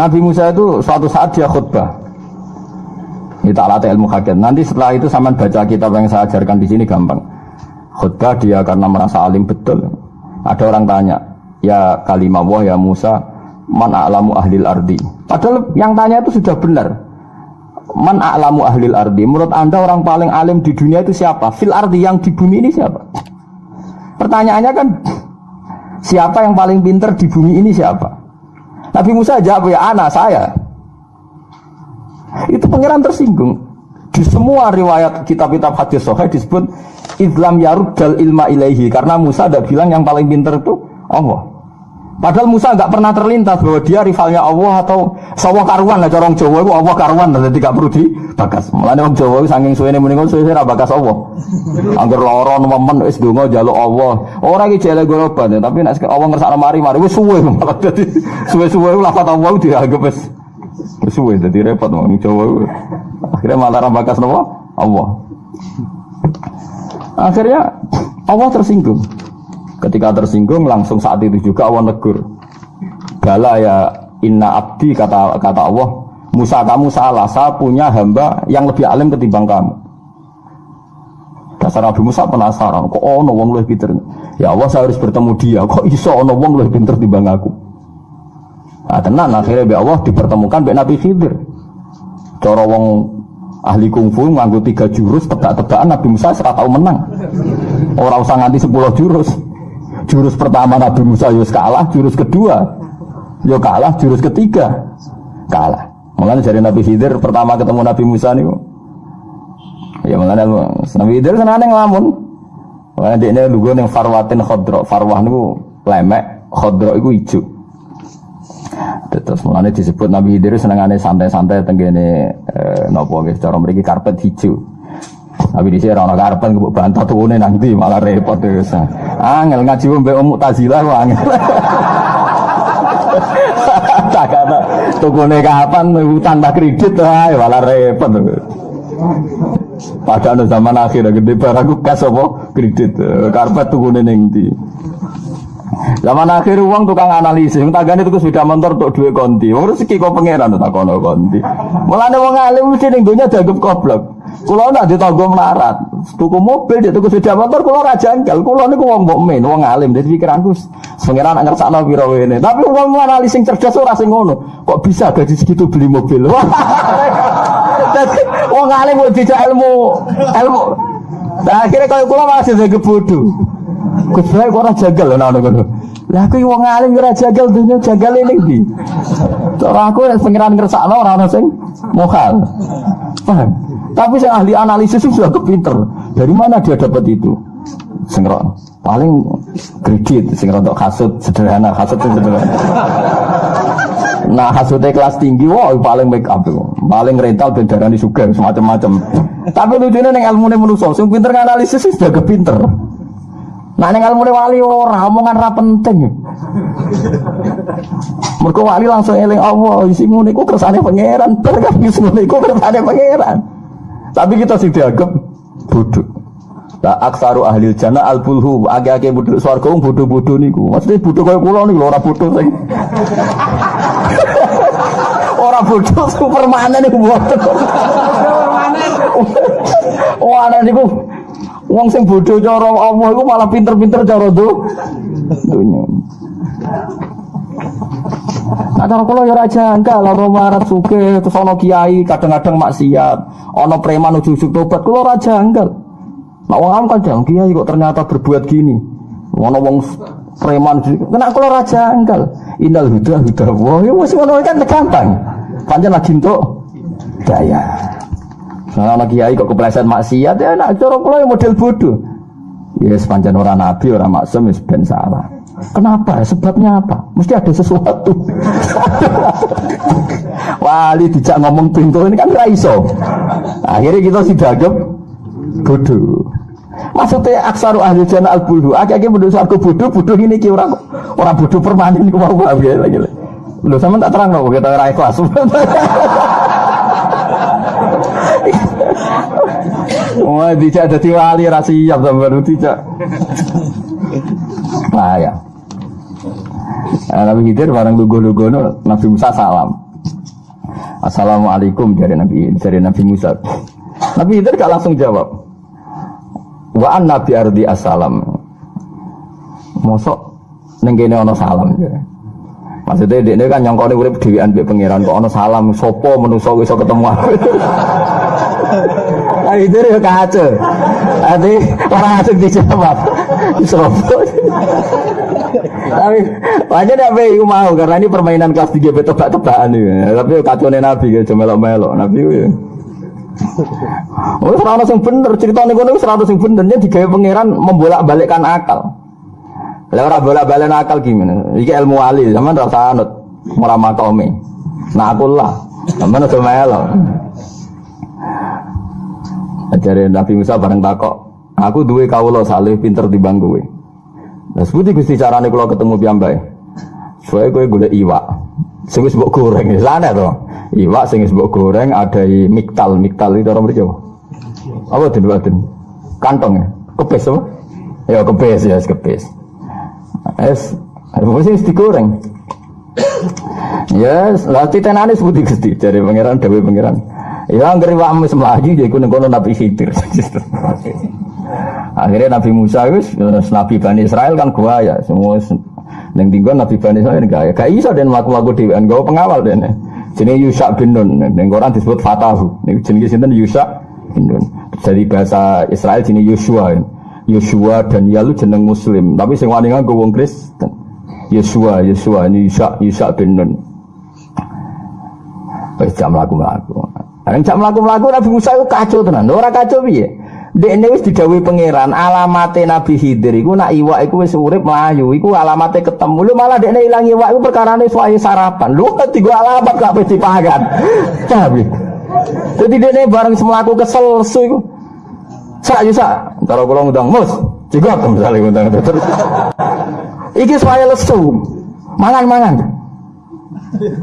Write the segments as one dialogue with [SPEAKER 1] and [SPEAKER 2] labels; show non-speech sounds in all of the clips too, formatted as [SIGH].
[SPEAKER 1] Nabi Musa itu suatu saat dia khutbah. Ini tak ilmu hakikat. Nanti setelah itu sama baca kitab yang saya ajarkan di sini gampang. Khutbah dia karena merasa alim betul. Ada orang tanya, ya kalimah wah ya Musa, man a'lamu ahlil ardi. Padahal yang tanya itu sudah benar. Man a'lamu ahlil ardi. Menurut anda orang paling alim di dunia itu siapa? Fil ardi yang di bumi ini siapa? Pertanyaannya kan, siapa yang paling pinter di bumi ini siapa? Nabi Musa jawab ya anak saya. Itu pangeran tersinggung. Di semua riwayat kitab-kitab hadis sahih disebut Islam dal ilma ilaihi karena Musa ada bilang yang paling pintar itu Allah. Padahal Musa nggak pernah terlintas bahwa dia rivalnya Allah atau sawah karuan lah corong Jawa itu Allah karuan jadi tidak perlu dibakas. Mulane wong Jawa saking suwene muni suwe ora bakas Allah. Angger lara nemen wis donga njaluk Allah. Ora iki jele goroban tapi nek Allah ngersakno mari-mari wis suwe malah [LAUGHS] dadi suwe-suwe lafat Allah dianggap wis Suwe jadi repot mau Jawa. Akhirnya malah rambakas nopo Allah. Akhirnya Allah tersinggung. Ketika tersinggung langsung saat itu juga Allah negur. Bala ya inna abdi kata kata Allah. Musa kamu salah, saya punya hamba yang lebih alim ketimbang kamu. Dasar Nabi Musa penasaran, kok ono wong lebih pinter? Ya Allah saya harus bertemu dia, kok iso ono wong lebih pinter timbang aku? Nah, tenan akhirnya be Allah dipertemukan be Nabi Khidir. Cara wong ahli kungfu nganggo tiga jurus tebak-tebakan Nabi Musa serata tahu menang. Orang usah nganti sepuluh jurus. Jurus pertama Nabi Musa yo kalah, jurus kedua yo kalah, jurus ketiga kalah. Mulanya dari Nabi Khidir pertama ketemu Nabi Musa nih. Ya mulanya Nabi Khidir senane ngelamun. Mulanya dia ini lugu yang farwatin khodro, farwah niku lemek, khodro itu hijau. Terus mulanya disebut Nabi Idris senengane santai-santai tenggene eh, nopo guys, cara mereka karpet hijau. Tapi di sini orang karpet gue bantah turunnya nanti malah repot terus. Angel ngaji mbek Om Mu'tazilah kok angel. [LAUGHS] Tak kata tukune kapan tanpa kredit ae malah repot. Padahal zaman akhir gede barang kas apa kredit karpet tukune ning ndi. Zaman akhir uang tukang analisis, tagane itu sudah motor untuk dua konti. Wong rezeki kok pangeran tak kono konti. Mulane wong alim mesti ning donya dianggap goblok. Kulo ndak ditanggo melarat. Tuku mobil dia tuku sepeda motor kulo ra janggal. Kulo niku wong mukmin, wong alim. Dadi pikiranku pangeran nak ngersakno pira wene. Tapi wong analis sing cerdas ora sing ngono. Kok bisa gaji segitu beli mobil? [LAUGHS] Dadi wong alim kok dijak ilmu ilmu. Nah, akhirnya kalau kulo masih jadi bodoh. Gus kok ora jagal ana ngono. Lah aku wong alim ora jagal dunya jagal ini ndi? Ora aku pengiran ngersakno ora ana sing mokal. Paham? Tapi saya ahli analisis itu sudah kepinter. Dari mana dia dapat itu? Sengro paling kredit, sing untuk kasut sederhana, kasut sederhana. Nah hasutnya kelas tinggi, wah paling make up itu, paling rental bendarani suka semacam-macam. Tapi lucunya neng ilmu neng manusia, sing pinter analisis sudah kepinter. Nah ning ilmu wali ora omongan ra penting. Mergo wali langsung eling Allah, isi ngono iku kersane pangeran, bar kan isi iku kersane pangeran. Tapi kita sing dianggap bodoh. Lah aksaru ahli jannah al bulhu, age-age bodoh swarga wong bodoh-bodoh niku. Maksudnya bodoh kaya kula niku ora bodoh sing. [LAUGHS] ora bodoh superman niku bodoh. Oh ana niku Wong sing bodoh cara Allah iku malah pinter-pinter cara dunya. Cara kula ya ora janggal, ora marat suke, terus ana kiai kadang-kadang maksiat, ana preman ujug-ujug tobat, kula ora janggal. Nah, am kadang kiai kok ternyata berbuat gini. Ana wong preman kena kula ora janggal. Innal huda huda wa ya wis ngono kan gampang. Pancen lagi entuk daya. Nah, anak kiai kok kepleset maksiat ya nak cara kula ya model bodoh. Ya sepanjang orang nabi, orang maksum ya ben. Kenapa? Sebabnya apa? Mesti ada sesuatu. [LAUGHS] Wali dijak ngomong pintu ini kan raiso. Akhirnya kita sih dagem bodoh. Maksudnya aksaru ahli jana al bulhu. Akhirnya bodoh sarko bodoh, bodoh ini ki orang orang bodoh permanen ini mau apa ya lagi. Lo sama tak terang loh kita raih kelas. [LAUGHS] Wah, tidak ada wali rasiap baru tidak. Nah ya. Nah, Nabi Khidir barang lugu-lugu Nabi Musa salam. Assalamualaikum dari Nabi dari Nabi Musa. Nabi Khidir gak langsung jawab. Wa an Nabi ardi assalam. Mosok ning kene ana salam. Maksudnya dia kan nyongkone urip dhewean mbek pangeran kok ana salam sapa manusa iso ketemu aku. Ayo itu ya kacau. Nanti orang asing dijawab. Sopo. Tapi wajar apa yang mau karena ini permainan kelas 3 betul tebak-tebakan ini. Tapi kacau nabi gitu melok-melok nabi ya. Oh, serana sing bener cerita nih kono serana sing bener dia digawe pangeran membolak-balikkan akal. Lah ora bolak-balik akal gimana? Iki ilmu wali, zaman rasa anut ora makome. Nah aku lah, zaman aja melok. Ajare Nabi Musa bareng takok, aku duwe kawula saleh pinter di kowe. Lah sebuti Gusti carane kula ketemu piyambake. Soale kowe golek iwak. Sing wis mbok goreng, sana to. Iwak sing wis mbok goreng ada miktal, miktal itu orang mriki apa? Apa den Kantong ya? Kepes apa? Ya kepes ya, kepes. Es, apa sih digoreng? [COUGHS] Yes, lah titenane sebuti Gusti dari pangeran dewe pangeran. Ya anggere wae wis mlayu ya iku ning kono Nabi Khidir. [LAUGHS] Akhirnya Nabi Musa wis Nabi Bani Israel kan gua ya semua neng tinggal Nabi Bani Israel gak ya gak iso dan laku-laku dhewean gawe pengawal dene. Jenenge Yusa bin Nun ning Quran disebut Fatahu. Ning jenenge sinten Yusa bin Nun. Jadi bahasa Israel jenenge Yosua. Yosua dan Yalu jeneng Muslim, tapi sing wani nganggo wong Kristen. Yosua, Yosua ini Yusa Yusa bin Nun. Wis jam laku-laku. Bareng jam mlaku-mlaku Nabi Musa itu kacau tenan. Ora kacau piye? Dekne wis didhawuhi pangeran, alamate Nabi Khidir iku nak iwak iku wis urip mlayu, iku alamate ketemu. Lu malah dekne ilang iwak iku perkarane suwaye sarapan. Lu gua alamat gak pasti dipangan. [LAUGHS] Tapi Jadi dekne bareng semlaku kesel su iku. Sak yo sak, karo kula ngundang mus, juga misalnya ngundang terus. Iki suwaye lesu. Mangan-mangan.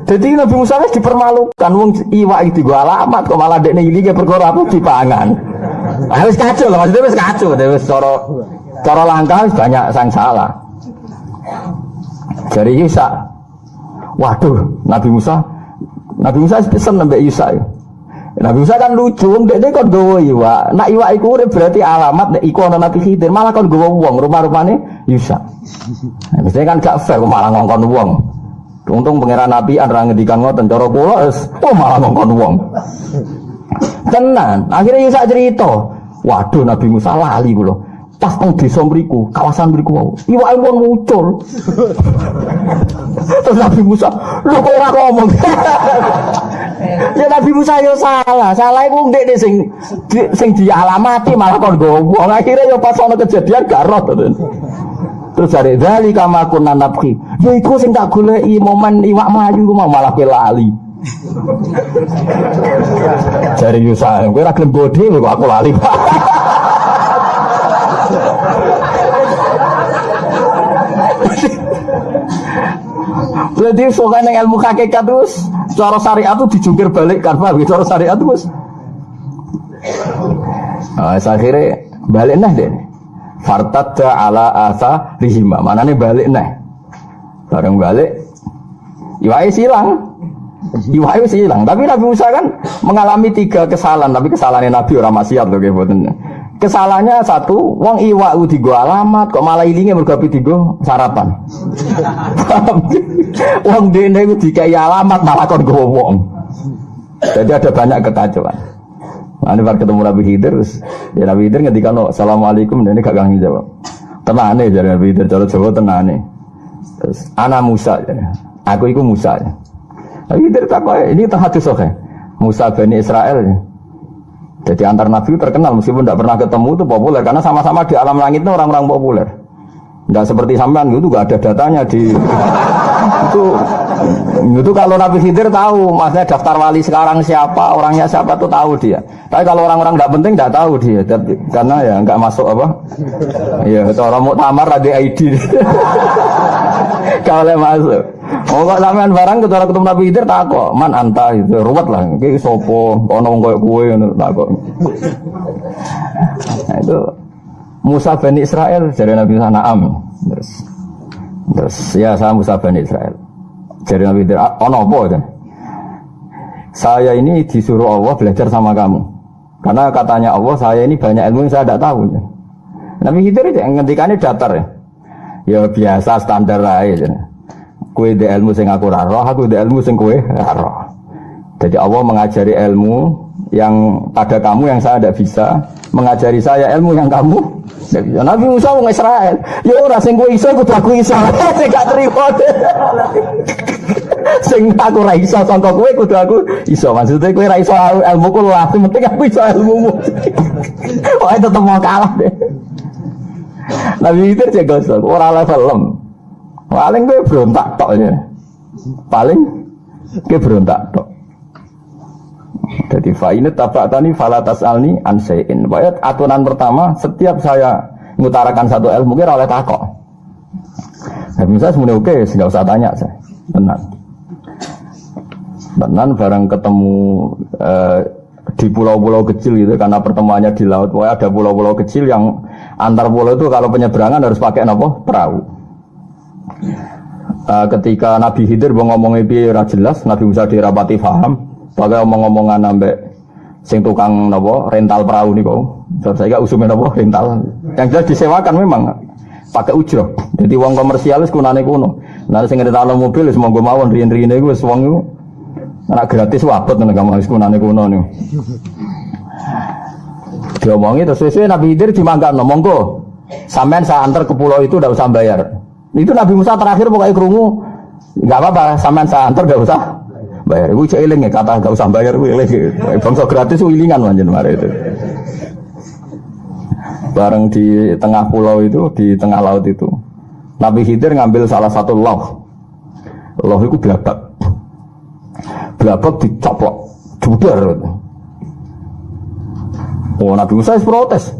[SPEAKER 1] Jadi Nabi Musa wis dipermalukan wong iwak iki gua alamat kok malah dekne iki ke perkara aku dipangan. Ah wis kacau lah maksudnya wis kacau wis cara cara langkah banyak sang salah. Jadi Yusa Waduh, Nabi Musa Nabi Musa pesen nambah Yusa. Nabi Musa kan lucu, dia ini kon gawa iwak. Nak iwak iku berarti alamat nek iku ana Nabi Khidir, malah kon gawa wong rupa-rupane Yusa. Nah, kan gak fair malah ngongkon wong. Untung pangeran Nabi anda ngedikan ngoten cara kula oh malah ngongkon wong. Tenan, akhirnya Yusa cerita. Waduh Nabi Musa lali kula. Pas teng desa mriku, kawasan mriku wau. Iwake pun muncul. [LAUGHS] Terus Nabi Musa, lu kok ora ngomong. [LAUGHS] ya Nabi Musa yo salah, salah iku ndek sing sing dialamati malah kon gowo. Akhirnya yo pas ana kejadian gak roh. Terus dari dari kama kunna nabki. Ya iku sing tak goleki momen iwak maju ku mau malah lali. [LAUGHS] Dari Yusa, kowe ora bodhe kok aku lali. [LAUGHS] Berarti soalnya ilmu hakikat terus cara syariat itu dijungkir balik Pak? Cara syariat terus. Nah, akhirnya balik nah deh. Fartadda ala asa rihima. Mana nih balik nih? Bareng balik, Iwai silang. Iwai silang. Tapi Nabi Musa kan mengalami tiga kesalahan. Tapi kesalahannya Nabi orang maksiat loh kayak Kesalahannya satu, wong iwak di gua alamat, kok malah bergapi di gua sarapan. wong dene dikai alamat malah kon wong. Jadi ada banyak kekacauan. Ini baru ketemu Nabi Khidir, ya Nabi Khidir ketika no, Assalamualaikum, dan ini gak gangi jawab. Tenane jadi Nabi Khidir, cara Jawa tenane. Terus, anak Musa, ya. aku itu Musa. Ya. Nabi tak ini tahadus oke. Musa Bani Israel. Ya. Jadi antar Nabi terkenal, meskipun tidak pernah ketemu itu populer, karena sama-sama di alam langit itu orang-orang populer. Tidak seperti sampean itu gak ada datanya di itu itu kalau Nabi Khidir tahu maksudnya daftar wali sekarang siapa orangnya siapa tuh tahu dia. Tapi kalau orang-orang nggak penting nggak tahu dia. Tapi, karena ya nggak masuk apa. Ya orang mau tamar ada ID kalau masuk. Oh kok sampean barang ketemu ketemu Nabi Khidir tak kok man anta itu ruwet lah. Kayak sopo ono koyo kowe tak kok nah, itu Musa bin Israel dari Nabi Sanaam. Terus terus ya saya Musa bin Israel dari Nabi Khidir ono apa aja saya ini disuruh Allah belajar sama kamu. Karena katanya Allah, saya ini banyak ilmu yang saya tidak tahu. Nabi Khidir itu ngendikannya datar ya. Ya biasa standar aja. Kue di ilmu sing aku raro, aku di ilmu sing kue raro. Jadi Allah mengajari ilmu yang pada kamu yang saya tidak bisa, mengajari saya ilmu yang kamu. Bisa. Nabi Musa mau Israel, ya orang sing kue iso, kudu aku iso. [LAUGHS] Sing gak terima. [LAUGHS] sing aku ra iso sangka kowe kudu aku iso. Maksudnya kowe ra iso ilmu ku lah penting aku iso ilmumu. [LAUGHS] Oh tetep mau kalah deh. Nabi itu cek gosok orang level lem. Paling gue berontak tok ya. Paling gue berontak tok jadi fa'inat tabak falatas alni ansein Bayat aturan pertama setiap saya mengutarakan satu ilmu kira oleh takok Nah, misalnya semuanya oke, nggak usah tanya saya. Benar. Tenan bareng ketemu eh, di pulau-pulau kecil gitu karena pertemuannya di laut. Wah ada pulau-pulau kecil yang antar pulau itu kalau penyeberangan harus pakai apa? Perahu. Eh, ketika Nabi Khidir mau ngomong itu jelas, Nabi Musa dirapati paham. Pakai omong-omongan sampai sing tukang nopo rental perahu nih kok. Saya gak usumin nopo rental. Yang jelas disewakan memang pakai ujro. Jadi uang komersial kunane kuno. Nanti sing rental mobil semua gue mawon rien-rien gue uang itu Anak gratis wabot nih kamu harus kunane kuno nih. Diomongi terus sesuai Nabi Khidir dimangkat no monggo. Sampean saya antar ke pulau itu udah usah bayar. Itu Nabi Musa terakhir pokoknya kerungu nggak apa-apa sampean saya antar gak usah bayar. Ibu cek iling ya kata gak usah bayar ibu iling. Bangsa gratis ilingan manjen mari itu. Bareng di tengah pulau itu, di tengah laut itu. Nabi Khidir ngambil salah satu loh. Loh itu belabak blabak dicoplok judar oh Nabi Musa es protes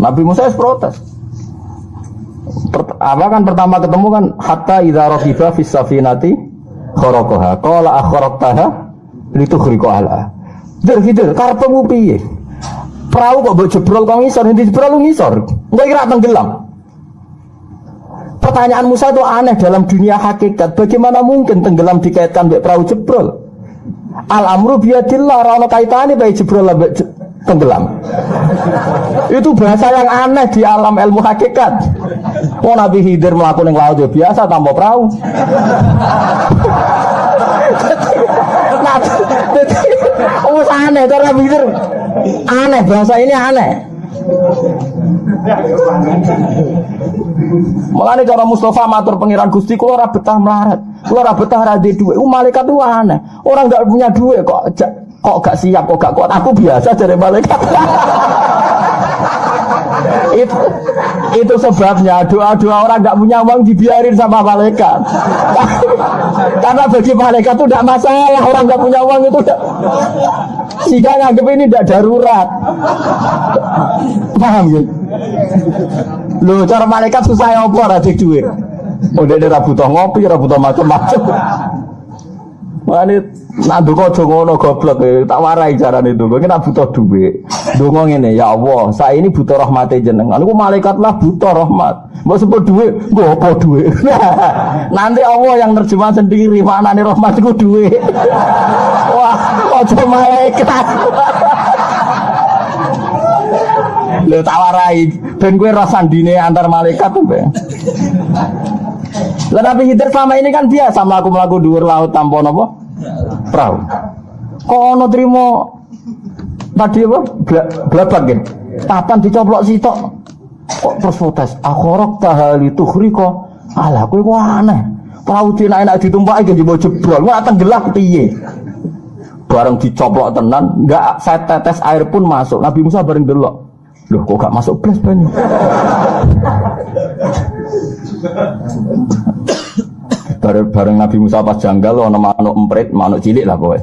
[SPEAKER 1] Nabi Musa es protes apa kan pertama ketemu kan hatta idza raqiba fis safinati kharaqaha qala akhraqtaha litukhriqa ala Dir gitu, karepmu piye? Perahu kok mbok jebrol kok ngisor, nanti jebrol lu ngisor. Enggak kira tenggelam. Pertanyaan Musa itu aneh dalam dunia hakikat. Bagaimana mungkin tenggelam dikaitkan dengan perahu jebrol? Al amru biadillah rano kaitannya baik jebrol tenggelam. Itu bahasa yang aneh di alam ilmu hakikat. Oh Nabi Hidir melakukan yang laut ya biasa tanpa perahu. oh aneh cara Hidir aneh bahasa ini aneh. Mulane cara Mustafa matur pengiran Gusti kula ora betah melarat. Kula ora betah ra duwe. Uh, malaikat itu aneh. Orang enggak punya duit kok kok gak siap kok gak kuat. Aku biasa dari malaikat. [LAUGHS] itu itu sebabnya doa-doa orang nggak punya uang dibiarin sama malaikat [LAUGHS] karena bagi malaikat itu tidak masalah orang nggak punya uang itu tidak jika nganggep ini tidak darurat paham gitu Lho cara malaikat susah ya apa ora duit. Udah dia rabu ngopi, rabu macam-macam. Mane ndonga aja ngono goblok eh. tak warai carane ndonga iki nak butuh dhuwit. Ndonga ngene ya Allah, saya ini butuh rahmate jenengan. Aku malaikat lah butuh rahmat. Mbok sebut dhuwit, mbok apa dhuwit. [LAUGHS] Nanti Allah yang terjemah sendiri maknane rahmat iku dhuwit. [LAUGHS] Wah, aja malaikat. [LAUGHS] Lho tawarai ben kowe rasandine antar malaikat tuh be. Lah Khidir selama ini kan biasa melaku-melaku dhuwur laut tanpa napa? Perahu. Kok ono trimo tadi apa? Blabak gitu. Papan dicoplok sitok. Kok terus protes? Akhorok tahali kok. Alah kowe kok aneh. Perahu enak-enak ditumpaki ge jebrol. Kok tenggelam piye? Bareng dicoplok tenan, enggak saya tetes air pun masuk. Nabi Musa bareng delok. Loh kok gak masuk belas banyak? bareng, bareng Nabi Musa pas janggal lo nama manuk emprit, manuk cilik lah kowe.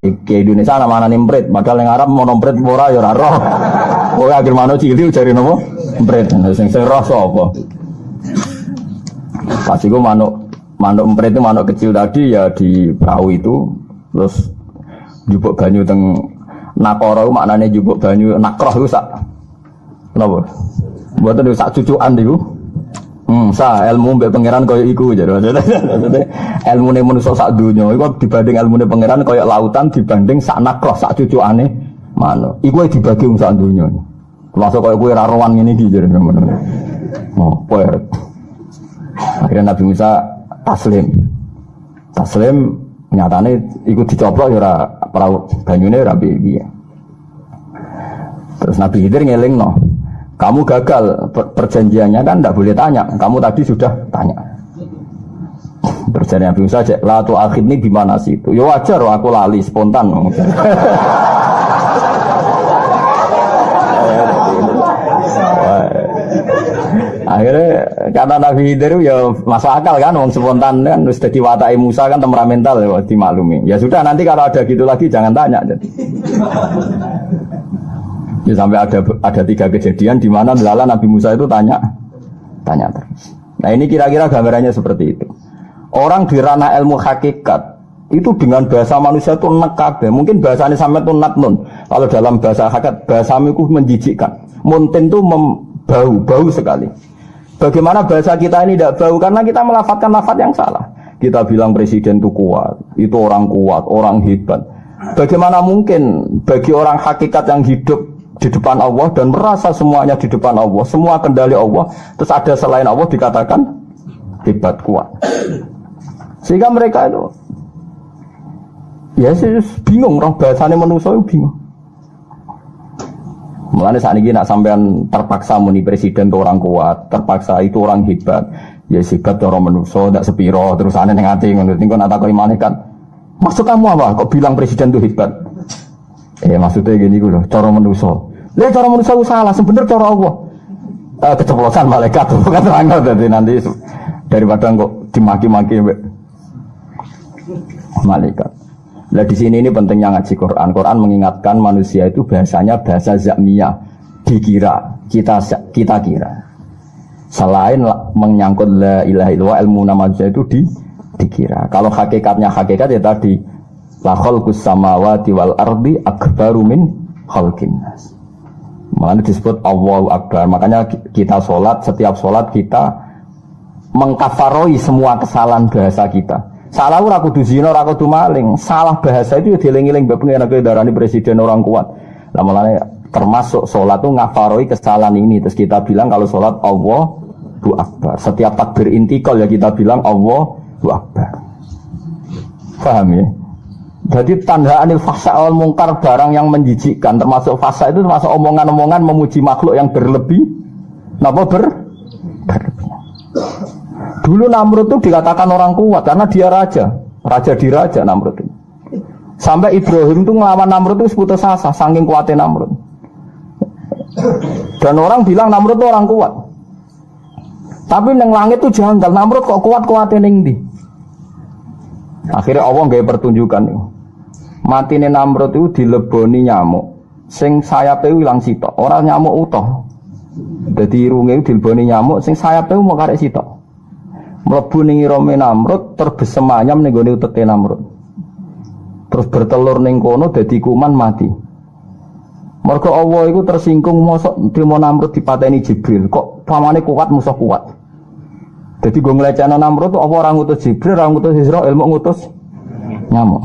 [SPEAKER 1] Ke, Indonesia nama mana emprit, padahal yang Arab mau emprit ora ya ora roh. Kowe akhir manuk cilik cari nopo emprit, sing sing roh sapa? Pas iku manuk manuk emprit itu manuk kecil tadi ya di perahu itu terus jupuk banyu teng nakoro maknanya jupuk banyu nakroh itu sak Kenapa? Buat itu sak cucuan itu. Hmm, sa ilmu mbek pangeran koyo iku jadi maksudnya ilmu nih manusia sak dunia itu dibanding ilmu nih pangeran koyo lautan dibanding sak nakroh sak cucu aneh mana iku dibagi wong sak dunia termasuk koyo kue raruan ini gitu jadi ngono oh poer akhirnya Nabi Musa taslim. Taslim nyatane ikut dicoplok ya ora perahu banyune ora piye terus Nabi Khidir ngeling no kamu gagal perjanjiannya kan tidak boleh tanya. Kamu tadi sudah tanya. Perjanjian Nabi Musa aja. Latu akhir ini gimana sih itu? Ya wajar, aku lali spontan. [LAUGHS] Akhirnya kata Nabi Khidir ya masuk akal kan, wong spontan kan, harus jadi watai Musa kan temperamental ya dimaklumi. Ya sudah nanti kalau ada gitu lagi jangan tanya. Jadi. Ya sampai ada ada tiga kejadian di mana melala Nabi Musa itu tanya tanya terus. Nah ini kira-kira gambarannya seperti itu. Orang di ranah ilmu hakikat itu dengan bahasa manusia itu nekabe. Mungkin bahasanya sampai itu natnun. Kalau dalam bahasa hakikat bahasa itu menjijikkan. Muntin itu bau bau sekali. Bagaimana bahasa kita ini tidak bau karena kita melafatkan lafat yang salah. Kita bilang presiden itu kuat, itu orang kuat, orang hebat. Bagaimana mungkin bagi orang hakikat yang hidup di depan Allah dan merasa semuanya di depan Allah, semua kendali Allah, terus ada selain Allah dikatakan hebat kuat. Sehingga mereka itu ya sih bingung, roh bahasanya manusia bingung. Mulanya saat ini nak sampean terpaksa muni presiden itu orang kuat, terpaksa itu orang hebat. Ya hebat orang manusia, tidak sepiro, terus aneh ngati, ngono tinggal nata kau kan. Maksud kamu apa? Kok bilang presiden itu hebat? Eh maksudnya gini gue loh, cara manusia. Lihat cara manusia salah, sebenarnya cara Allah. Eh, keceplosan malaikat [LAUGHS] tuh kan terang jadi nanti daripada kok dimaki-maki malaikat. Nah di sini ini pentingnya ngaji Quran. Quran mengingatkan manusia itu bahasanya bahasa zakmiyah, dikira kita kita kira. Selain menyangkut la ilaha illallah ilmu nama manusia itu di dikira. Kalau hakikatnya hakikat ya tadi la khalqus samawati wal ardi akbaru min. Makanya disebut Allahu Akbar. Makanya kita sholat, setiap sholat kita mengkafaroi semua kesalahan bahasa kita. Salah ora kudu zina, ora kudu maling. Salah bahasa itu ya dieling-eling mbek pengen darani presiden orang kuat. Lah mulane termasuk sholat itu ngafaroi kesalahan ini. Terus kita bilang kalau sholat Allahu Akbar. Setiap takbir intikal ya kita bilang Allahu Akbar. Paham ya? Jadi tanda anil fasa awal mungkar barang yang menjijikkan termasuk fasa itu termasuk omongan-omongan memuji makhluk yang berlebih. Napa ber? Dulu Namrud itu dikatakan orang kuat karena dia raja, raja di raja Namrud itu. Sampai Ibrahim itu ngelawan Namrud itu seputus asa, saking kuatnya Namrud. Dan orang bilang Namrud itu orang kuat. Tapi neng langit itu janggal, Namrud kok kuat kuatnya neng di. Akhirnya Allah nggak pertunjukan nih matine Namrud itu dileboni nyamuk. Sing sayape ilang sitok. Orang nyamuk utuh. Jadi irunge dileboni nyamuk sing sayape mau karek sitok. Mlebu ning irome Namrud terbesem ayam ning gone utete Namrud. Terus bertelur ning kono dadi kuman mati. Mergo Allah itu tersinggung mosok trimo Namrud dipateni Jibril. Kok pamane kuat musuh kuat? Jadi gue ngelecehkan Namrud apa orang ngutus Jibril orang ngutus Israel mau ngutus nyamuk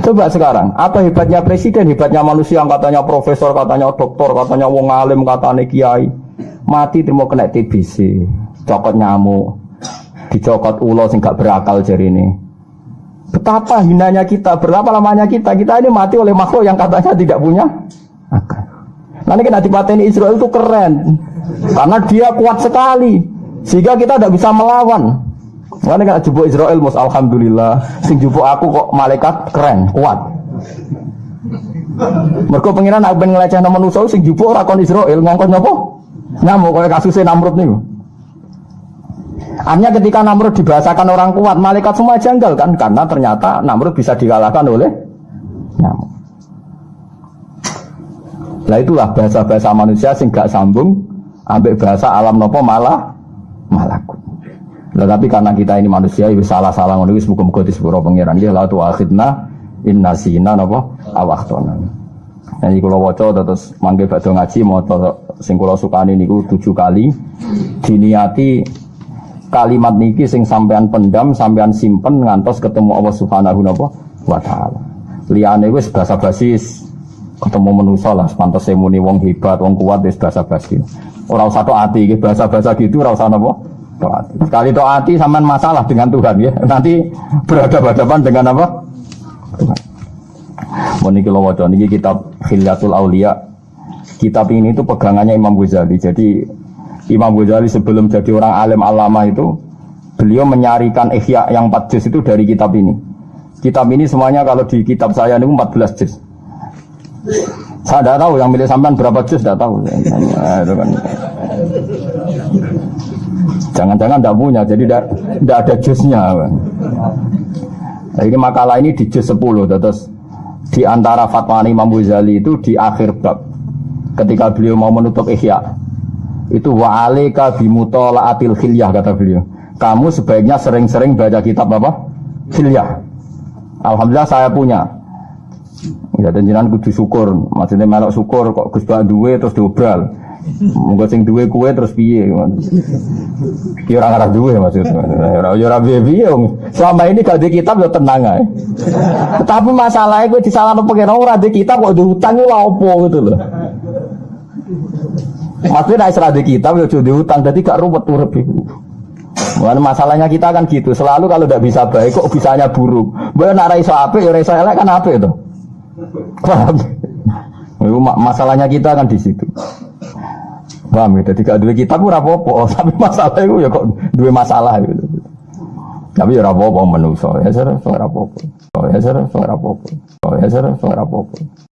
[SPEAKER 1] Coba sekarang, apa hebatnya presiden, hebatnya manusia yang katanya profesor, katanya doktor, katanya wong alim, katanya kiai. Mati terima kena TBC, cokot nyamuk, dicokot ulo sing gak berakal jari ini. Betapa hinanya kita, berapa lamanya kita, kita ini mati oleh makhluk yang katanya tidak punya akal. Nanti kena dipateni Israel itu keren, karena dia kuat sekali, sehingga kita tidak bisa melawan. Mana kan jupuk Israel mus alhamdulillah. Sing jupuk aku kok malaikat keren, kuat. Mereka pengiran pengen ngeleceh nama manusia sing jupuk ora kon Israel ngongkon nyopo? Nyamuk kayak kasusnya Namrud nih. Artinya ketika Namrud dibahasakan orang kuat, malaikat semua janggal kan? Karena ternyata Namrud bisa dikalahkan oleh nyamuk. Nah itulah bahasa-bahasa manusia sing gak sambung ambek bahasa alam nopo malah malakut. Nah, tapi karena kita ini manusia, itu salah-salah ngono wis muga-muga disepuro pangeran. Ya la tu akhidna inna sina napa awahtona. Nah, kalau waca terus manggil badhe ngaji maca sing kula sukani niku tujuh kali diniati kalimat niki sing sampean pendam, sampean simpen ngantos ketemu Allah Subhanahu wa taala. Liyane wis basa-basi ketemu manusa lah, pantes muni wong hebat, wong kuat wis basa-basi. Ora usah tok ati iki bahasa-bahasa gitu ora usah napa? Toati. Sekali toati sampean masalah dengan Tuhan ya. Nanti berhadapan-hadapan dengan apa? Tuhan. Meniki lo waca niki kitab Khilyatul Aulia. Kitab ini itu pegangannya Imam Ghazali. Jadi Imam Ghazali sebelum jadi orang alim alama itu beliau menyarikan ihya yang 4 juz itu dari kitab ini. Kitab ini semuanya kalau di kitab saya ini 14 juz. Saya tidak tahu yang milih sampean berapa juz tidak tahu. Kan. Jangan-jangan tidak punya, jadi tidak ada jusnya. Nah, ini makalah ini di juz 10, terus di antara fatwa Imam Ghazali itu di akhir bab ketika beliau mau menutup ihya. Itu wa alika bimutolaatil khilyah kata beliau. Kamu sebaiknya sering-sering baca kitab apa? Khilyah. Alhamdulillah saya punya. Ya dan jenengan kudu syukur. Maksudnya melok syukur kok Gus duwe terus diobral Mungkin sing duwe kue terus piye? Kira ora ngarah duwe maksudnya. Ora ora piye Selama ini gak di kitab yo tenang ae. Tapi masalahnya gue disalahno pengen ora di kitab kok diutang lha opo gitu loh. Maksudnya naik serah di kitab ya jadi utang, jadi gak ruwet urip itu. masalahnya kita kan gitu, selalu kalau tidak bisa baik kok bisanya buruk. Boleh nak iso ape, ya iso elek kan ape itu. Masalahnya kita kan di situ. Paham ya? Jadi gak dua kitab ora apa-apa, [LAUGHS] tapi masalah itu ya kok dua masalah gitu. Tapi ya ora apa-apa menungso, ya ora apa-apa. Ya ora apa-apa. Ya ora apa-apa.